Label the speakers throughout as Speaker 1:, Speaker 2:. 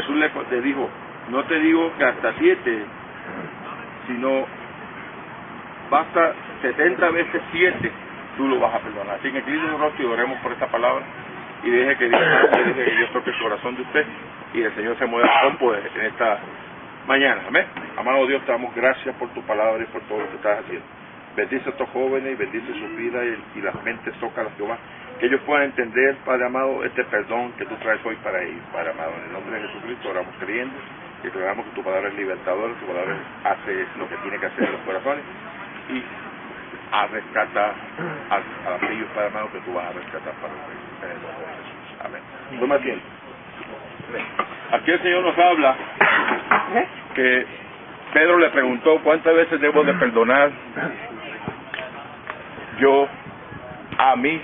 Speaker 1: Jesús le, dijo, no te digo que hasta siete, sino basta 70 veces siete, tú lo vas a perdonar. Así que incline un rostro oremos por esta palabra y deje que Dios, que toque el corazón de usted y el Señor se mueva con poder en esta mañana. Amén. Amado Dios, te damos gracias por tu palabra y por todo lo que estás haciendo. Bendice a estos jóvenes y bendice su vida y, y las mentes toca a Jehová. Que ellos puedan entender, Padre amado, este perdón que tú traes hoy para ellos, Padre amado. En el nombre de Jesucristo oramos creyendo y declaramos que tu palabra es libertadora, tu palabra hace lo que tiene que hacer en los corazones y a rescatar a, a aquellos, Padre amado, que tú vas a rescatar para los en el nombre de Jesús. Amén. Toma tiempo. Aquí el Señor nos habla que Pedro le preguntó cuántas veces debo de perdonar yo a mi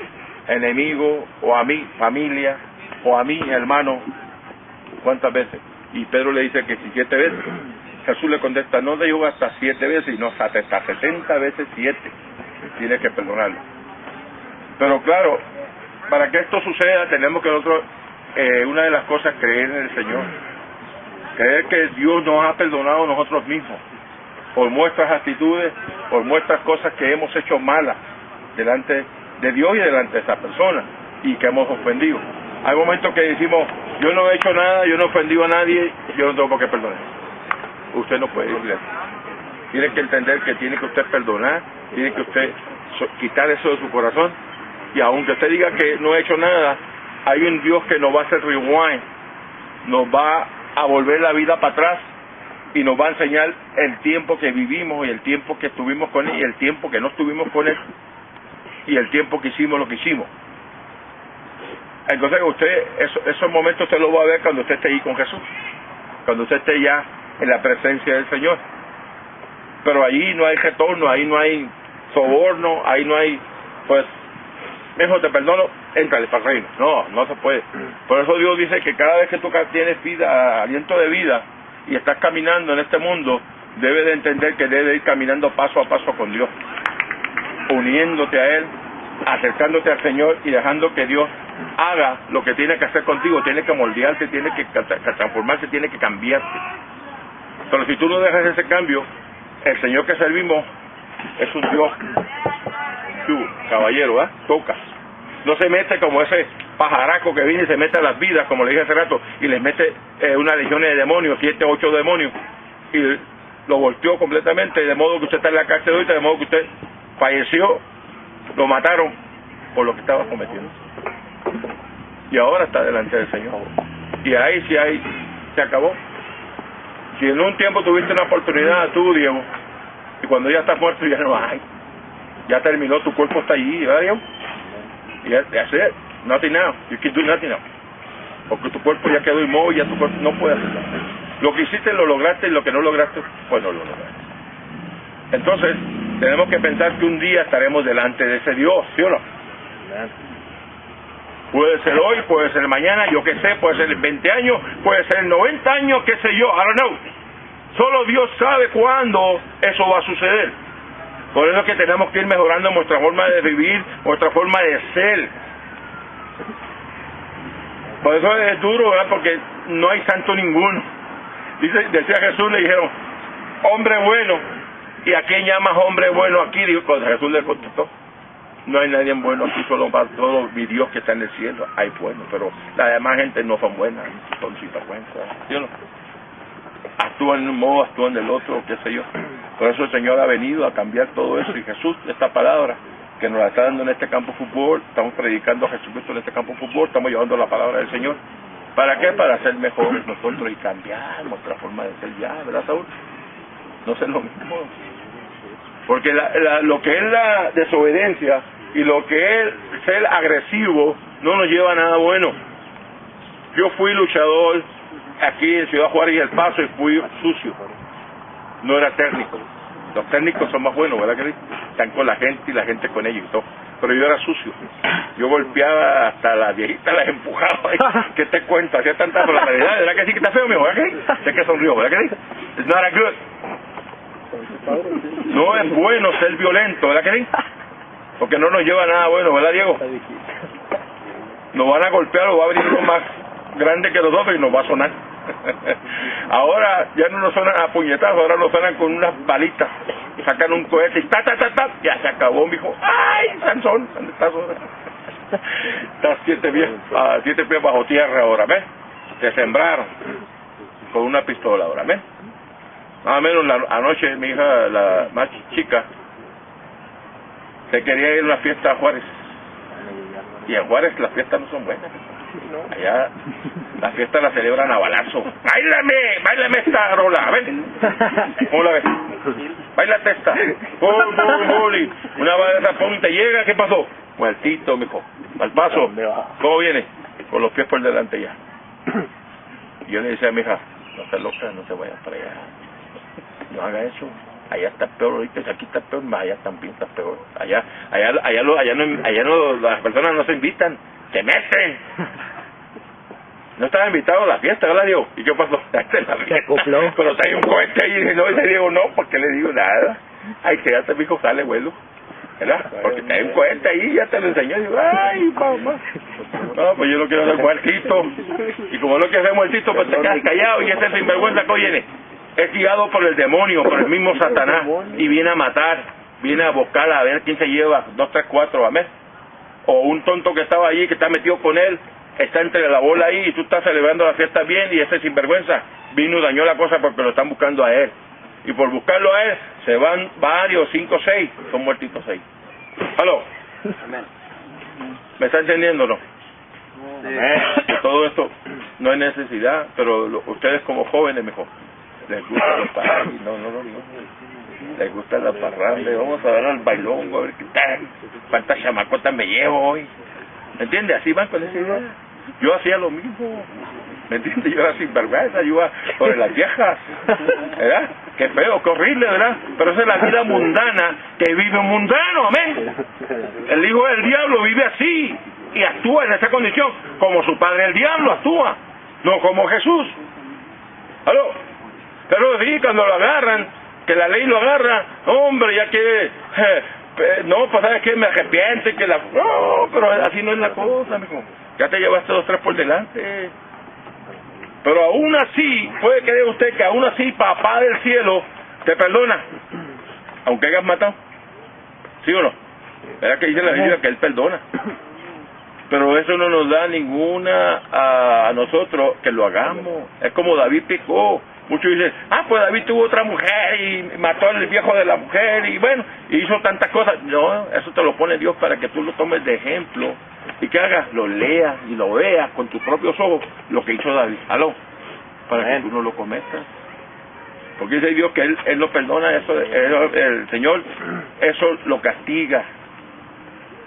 Speaker 1: enemigo o a mi familia o a mi hermano cuántas veces y Pedro le dice que si siete veces. Jesús le contesta no digo hasta siete veces sino hasta, hasta setenta veces siete. Tiene que perdonarlo. Pero claro para que esto suceda tenemos que nosotros eh, una de las cosas creer en el Señor. Creer que Dios nos ha perdonado nosotros mismos por nuestras actitudes por nuestras cosas que hemos hecho malas delante de Dios y delante de esa persona y que hemos ofendido. Hay momentos que decimos, yo no he hecho nada, yo no he ofendido a nadie, yo no tengo por qué perdonar. Usted no puede decirle Tiene que entender que tiene que usted perdonar, tiene que usted quitar eso de su corazón y aunque usted diga que no he hecho nada, hay un Dios que nos va a hacer rewind, nos va a volver la vida para atrás y nos va a enseñar el tiempo que vivimos y el tiempo que estuvimos con Él y el tiempo que no estuvimos con Él y el tiempo que hicimos lo que hicimos. Entonces usted, eso, esos momentos usted lo va a ver cuando usted esté ahí con Jesús, cuando usted esté ya en la presencia del Señor. Pero ahí no hay retorno, ahí no hay soborno, ahí no hay, pues, mejor te perdono, entrale para el reino. No, no se puede. Por eso Dios dice que cada vez que tú tienes vida, aliento de vida, y estás caminando en este mundo, debes de entender que debes ir caminando paso a paso con Dios uniéndote a Él, acercándote al Señor y dejando que Dios haga lo que tiene que hacer contigo, tiene que moldearte, tiene que transformarse, tiene que cambiarte. Pero si tú no dejas ese cambio, el Señor que servimos es un Dios, tú, caballero, ¿eh? toca. No se mete como ese pajaraco que viene y se mete a las vidas, como le dije hace rato, y les mete eh, una legión de demonios, siete, ocho demonios, y lo volteó completamente, de modo que usted está en la cárcel ahorita, de modo que usted falleció, lo mataron por lo que estaba cometiendo. Y ahora está delante del Señor. Y ahí sí ahí se acabó. Si en un tiempo tuviste una oportunidad, tú, Diego, y cuando ya estás muerto ya no hay. Ya terminó, tu cuerpo está allí, ¿verdad, Diego? Y that's. Nothing now. You can do nothing now. Porque tu cuerpo ya quedó inmóvil, ya tu cuerpo no puede hacerlo. Lo que hiciste lo lograste y lo que no lograste, pues no lo lograste. Entonces, tenemos que pensar que un día estaremos delante de ese Dios, ¿sí o no? Puede ser hoy, puede ser mañana, yo qué sé, puede ser en 20 años, puede ser en 90 años, qué sé yo, I don't know. Solo Dios sabe cuándo eso va a suceder. Por eso es que tenemos que ir mejorando nuestra forma de vivir, nuestra forma de ser. Por eso es duro, ¿verdad? Porque no hay santo ninguno. Dice, decía Jesús, le dijeron, hombre bueno, ¿Y a quién llamas hombre bueno aquí? Dijo, cuando Jesús le contestó, no hay nadie bueno aquí, solo va todo mi Dios que está en el cielo. Hay bueno, pero la demás gente no son buenas, son sinvergüenzas. ¿Sí no? Actúan en un modo, actúan del otro, qué sé yo. Por eso el Señor ha venido a cambiar todo eso. Y Jesús, esta palabra que nos la está dando en este campo de fútbol, estamos predicando a Jesucristo en este campo de fútbol, estamos llevando la palabra del Señor. ¿Para qué? Para ser mejores nosotros y cambiar nuestra forma de ser ya, ¿verdad, Saúl? No ser lo mismo. Porque la, lo que es la desobediencia y lo que es ser agresivo no nos lleva a nada bueno. Yo fui luchador aquí en Ciudad Juárez y El Paso y fui sucio. No era técnico. Los técnicos son más buenos, ¿verdad que sí? Están con la gente y la gente con ellos y todo. Pero yo era sucio. Yo golpeaba hasta las viejitas, las empujaba. ¿Qué te cuento? Hacía tanta realidad, ¿Verdad que sí que está feo, mijo? ¿Verdad que sí? Sé que sonrió, ¿verdad que sí? It's not a good. No es bueno ser violento, ¿verdad que sí? Porque no nos lleva a nada bueno, ¿verdad, Diego? Nos van a golpear o va a venir uno más grande que los dos y nos va a sonar. ahora ya no nos suenan a puñetazos, ahora nos suenan con unas balitas. Sacan un cohete y ta, ta, ta, ta, ya se acabó, mijo. ¡Ay, Sansón! ¿Dónde estás ahora? Estás siete pies, a siete pies bajo tierra ahora, ¿ves? Te sembraron con una pistola ahora, ¿ves? Más o menos la anoche mi hija, la más chica, se quería ir a una fiesta a Juárez. Y en Juárez las fiestas no son buenas. Allá la fiesta la celebran a balazo. ¡Báilame! ¡Báilame esta rola! ¡Ven! ¿Cómo la ves? ¡Báilate esta! ¡Pum, pum, pum! Una vez esa te llega, ¿qué pasó? Muertito, mijo. Al paso. ¿Cómo viene? Con los pies por delante ya. Y yo le decía a mi hija, no se loca, no se vaya para allá. No haga eso allá está peor ahorita aquí está peor allá también está peor allá allá allá allá no allá no las personas no se invitan se meten no estaba invitado a la fiesta, ¿verdad, Diego? ¿Y qué pasó?
Speaker 2: Se acopló.
Speaker 1: Pero trae un cohete ahí y no, y le digo, no, porque le digo nada. Ay, que ya te dijo, sale, vuelo. ¿Verdad? Porque trae un cohete ahí ya te lo enseñó. Y digo, ay, mamá. No, pues yo no quiero hacer muertito. Y como no quiero hacer muertito, pues te quedas callado y ese sinvergüenza que viene es guiado por el demonio, por el mismo Satanás, y viene a matar, viene a buscar a ver quién se lleva, dos, tres, cuatro, amén. O un tonto que estaba allí, que está metido con él, está entre la bola ahí y tú estás celebrando la fiesta bien y ese sinvergüenza vino y dañó la cosa porque lo están buscando a él. Y por buscarlo a él se van varios, cinco, seis, son muertitos seis. ¿Aló? ¿Me está entendiendo no? todo esto no hay necesidad, pero ustedes como jóvenes mejor les gusta los parrandes, no, no, no, no. Les gusta la parranda, vamos a dar al bailón, a ver qué tal, cuántas chamacotas me llevo hoy. ¿Me entiendes? Así van con ese. Yo hacía lo mismo. ¿Me entiendes? Yo era sinvergüenza, yo iba sobre las viejas. ¿Verdad? Qué feo, qué horrible, ¿verdad? Pero esa es la vida mundana que vive un mundano, amén. El hijo del diablo vive así y actúa en esa condición como su padre el diablo actúa, no como Jesús. ¿Aló? Pero sí, cuando lo agarran, que la ley lo agarra, hombre, ya que, eh, no, pues sabes que me arrepiente, que la, no, pero así no es la cosa, amigo. Ya te llevaste dos, tres por delante. Pero aún así, puede creer usted que aún así papá del cielo te perdona, aunque hayas matado. ¿Sí o no? ¿Verdad que dice la Biblia que Él perdona? Pero eso no nos da ninguna a nosotros que lo hagamos. Es como David picó. Muchos dicen, ah, pues David tuvo otra mujer y mató al viejo de la mujer y bueno, y hizo tantas cosas. No, eso te lo pone Dios para que tú lo tomes de ejemplo y que hagas, lo leas y lo veas con tus propios ojos lo que hizo David. Aló, para que tú no lo cometas. Porque dice Dios que Él, él no perdona eso, el Señor eso lo castiga.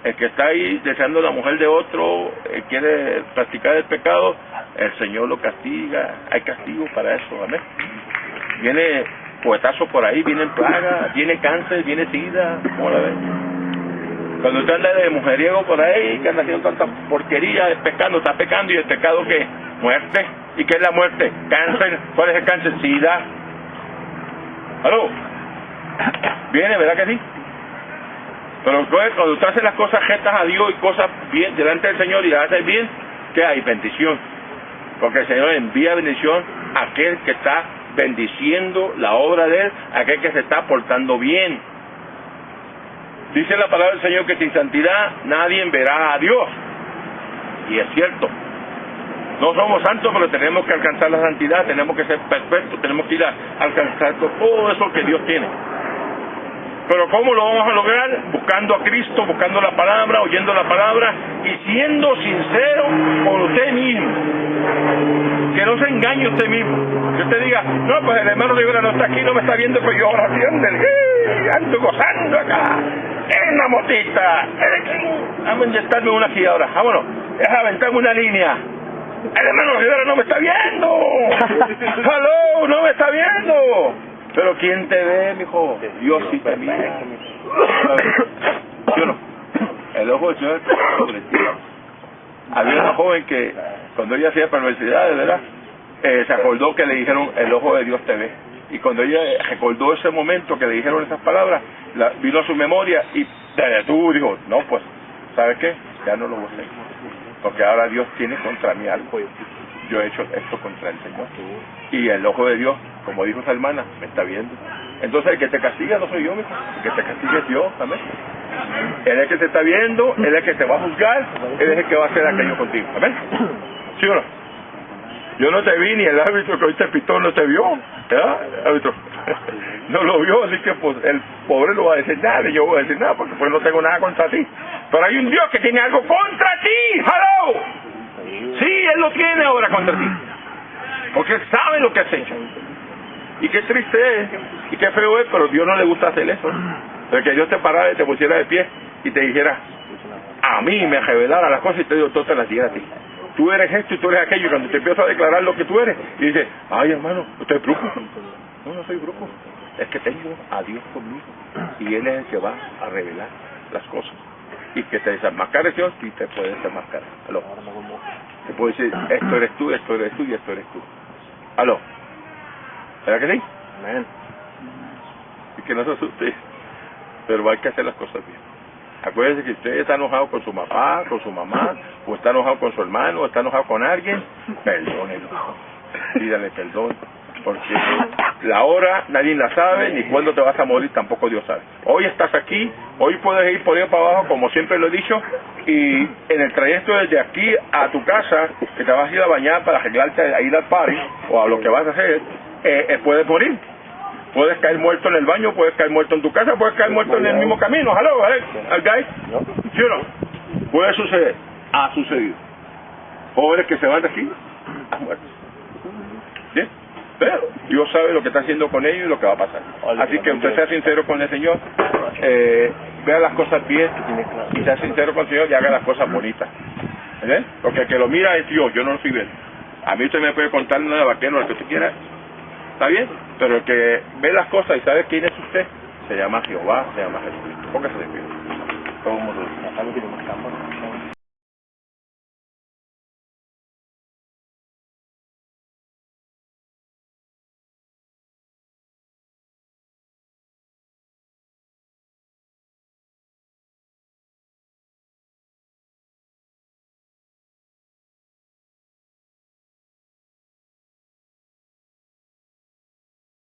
Speaker 1: El que está ahí deseando la mujer de otro, eh, quiere practicar el pecado, el Señor lo castiga, hay castigo para eso, amén. Viene poetazo por ahí, viene plaga, viene cáncer, viene sida, ¿cómo? Cuando usted anda de mujeriego por ahí, que anda haciendo tanta porquería, pecando, está pecando, y el pecado que muerte. ¿Y qué es la muerte? Cáncer, ¿cuál es el cáncer? Sida. ¿Aló? Viene, ¿verdad que sí? Pero cuando usted hace las cosas rectas a Dios y cosas bien delante del Señor y las hace bien, ¿qué hay? Bendición. Porque el Señor envía bendición a aquel que está bendiciendo la obra de Él, a aquel que se está portando bien. Dice la palabra del Señor que sin santidad nadie verá a Dios. Y es cierto. No somos santos, pero tenemos que alcanzar la santidad, tenemos que ser perfectos, tenemos que ir a alcanzar todo eso que Dios tiene. Pero ¿cómo lo vamos a lograr? Buscando a Cristo, buscando la palabra, oyendo la palabra y siendo sincero con usted mismo. Que no se engañe usted mismo. Que usted diga, no, pues el hermano Rivera no está aquí, no me está viendo, pues yo ahora ¡Eh! ando gozando acá. En la motita. Vamos a inyectarme una aquí ahora. Vámonos. Deja aventarme una línea. El hermano Rivera no me está viendo. ¡Hello! ¡No me está viendo! Pero ¿quién te ve, mijo? Dios sí te mira. Yo no. El ojo del Señor ti. Había una joven que cuando ella hacía perversidades, ¿verdad? Eh, se acordó que le dijeron el ojo de Dios te ve. Y cuando ella recordó ese momento que le dijeron esas palabras, la, vino a su memoria y te detuvo dijo, no, pues, ¿sabes qué? Ya no lo voy a hacer. Porque ahora Dios tiene contra mí algo. yo he hecho esto contra el Señor. Y el ojo de Dios, como dijo esa hermana, me está viendo. Entonces el que te castiga no soy yo, mijo. El que te castiga es Dios, amén. Él es el que te está viendo, Él es el que te va a juzgar, Él es el que va a hacer aquello contigo, amén. ¿Sí o no? Yo no te vi ni el árbitro que hoy te pitó no te vio, ¿verdad? Árbitro. No lo vio, así que pues el pobre no va a decir nada, y yo voy a decir nada, porque pues no tengo nada contra ti. Pero hay un Dios que tiene algo contra ti, ¡hello! Sí, Él lo tiene ahora contra ti. Porque sabe lo que has hecho. Y qué triste es, y qué feo es, pero Dios no le gusta hacer eso. Pero que Dios te parara y te pusiera de pie y te dijera, a mí me revelara las cosas y te digo, todo te las diga a ti. Tú eres esto y tú eres aquello. Y cuando te empiezo a declarar lo que tú eres, y dices, ay hermano, usted es brujo. No, no soy brujo. Es que tengo a Dios conmigo. Y Él es el que va a revelar las cosas. Y que te desenmascares Dios y te puede desenmascarar. Aló. Te puedo decir, esto eres tú, esto eres tú y esto eres tú. Aló. ¿Verdad que sí?
Speaker 2: Amén.
Speaker 1: Y que no se asuste. Pero hay que hacer las cosas bien. Acuérdese que usted está enojado con su papá, con su mamá, o está enojado con su hermano, o está enojado con alguien, perdónelo. Pídale perdón. Porque la hora nadie la sabe, ni cuándo te vas a morir tampoco Dios sabe. Hoy estás aquí, hoy puedes ir por ahí para abajo, como siempre lo he dicho, y en el trayecto desde aquí a tu casa, que te vas a ir a bañar para arreglarte a ir al party, o a lo que vas a hacer, eh, eh, puedes morir. Puedes caer muerto en el baño, puedes caer muerto en tu casa, puedes caer muerto en el mismo camino. Hello, al guy. ¿Sí o no? Puede suceder. Ha sucedido. Jóvenes que se van de aquí, han muerto. ¿Sí? Pero Dios sabe lo que está haciendo con ellos y lo que va a pasar. Así que usted sea sincero con el Señor, eh, vea las cosas bien y sea sincero con el Señor y haga las cosas bonitas. ¿Eh? Porque el que lo mira es Dios, yo no lo estoy viendo. A mí usted me puede contar una de vaquero, lo que usted quiera, ¿Está bien? Pero el que ve las cosas y sabe quién es usted, se llama Jehová, se llama Jesucristo. Póngase de pie.
Speaker 2: Todo el mundo.